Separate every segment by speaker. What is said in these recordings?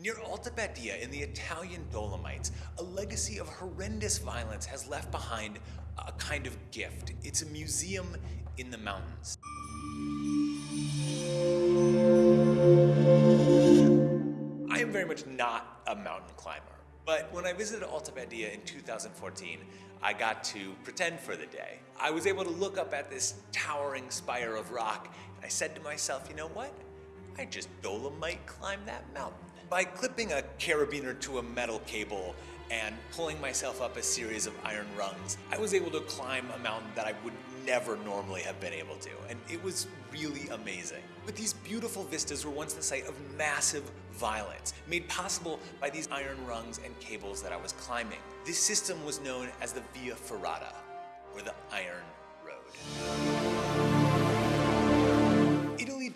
Speaker 1: Near Alta Badia in the Italian Dolomites, a legacy of horrendous violence has left behind a kind of gift. It's a museum in the mountains. I am very much not a mountain climber, but when I visited Alta Badia in 2014, I got to pretend for the day. I was able to look up at this towering spire of rock, and I said to myself, you know what? I just dolomite climb that mountain. By clipping a carabiner to a metal cable and pulling myself up a series of iron rungs, I was able to climb a mountain that I would never normally have been able to, and it was really amazing. But these beautiful vistas were once the site of massive violence, made possible by these iron rungs and cables that I was climbing. This system was known as the Via Ferrata, or the Iron Road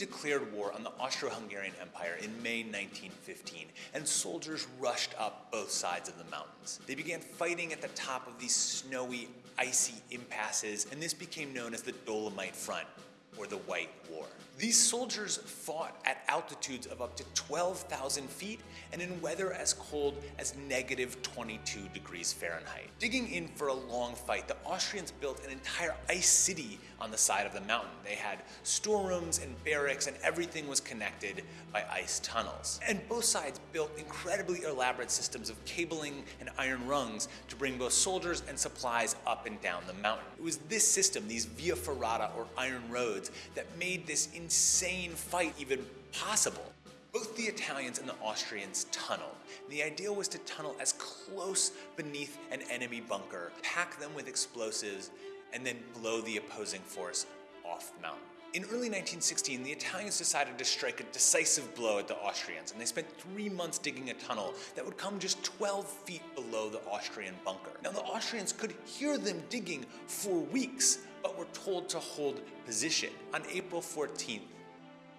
Speaker 1: declared war on the Austro-Hungarian Empire in May 1915, and soldiers rushed up both sides of the mountains. They began fighting at the top of these snowy, icy impasses, and this became known as the Dolomite Front, or the White War. These soldiers fought at altitudes of up to 12,000 feet and in weather as cold as negative 22 degrees Fahrenheit. Digging in for a long fight, the Austrians built an entire ice city on the side of the mountain. They had storerooms and barracks and everything was connected by ice tunnels. And both sides built incredibly elaborate systems of cabling and iron rungs to bring both soldiers and supplies up and down the mountain. It was this system, these via ferrata or iron roads, that made this insane fight even possible. Both the Italians and the Austrians tunneled. The idea was to tunnel as close beneath an enemy bunker, pack them with explosives, and then blow the opposing force off the mountain. In early 1916, the Italians decided to strike a decisive blow at the Austrians, and they spent three months digging a tunnel that would come just 12 feet below the Austrian bunker. Now, the Austrians could hear them digging for weeks, but told to hold position. On April 14th,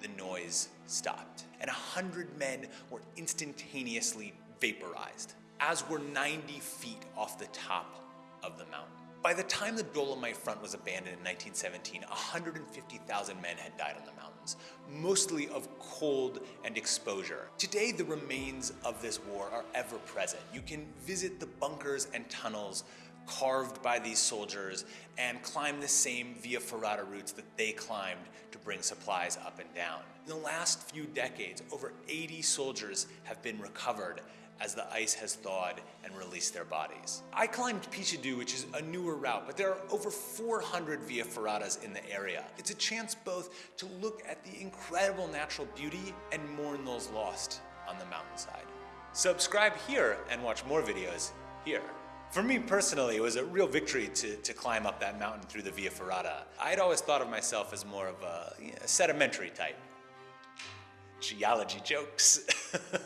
Speaker 1: the noise stopped, and 100 men were instantaneously vaporized, as were 90 feet off the top of the mountain. By the time the Dolomite Front was abandoned in 1917, 150,000 men had died on the mountains, mostly of cold and exposure. Today, the remains of this war are ever present. You can visit the bunkers and tunnels carved by these soldiers and climb the same Via Ferrata routes that they climbed to bring supplies up and down. In the last few decades, over 80 soldiers have been recovered as the ice has thawed and released their bodies. I climbed Pichiddu, which is a newer route, but there are over 400 Via Ferratas in the area. It's a chance both to look at the incredible natural beauty and mourn those lost on the mountainside. Subscribe here and watch more videos here. For me personally, it was a real victory to, to climb up that mountain through the Via Ferrata. I'd always thought of myself as more of a, you know, sedimentary type. Geology jokes.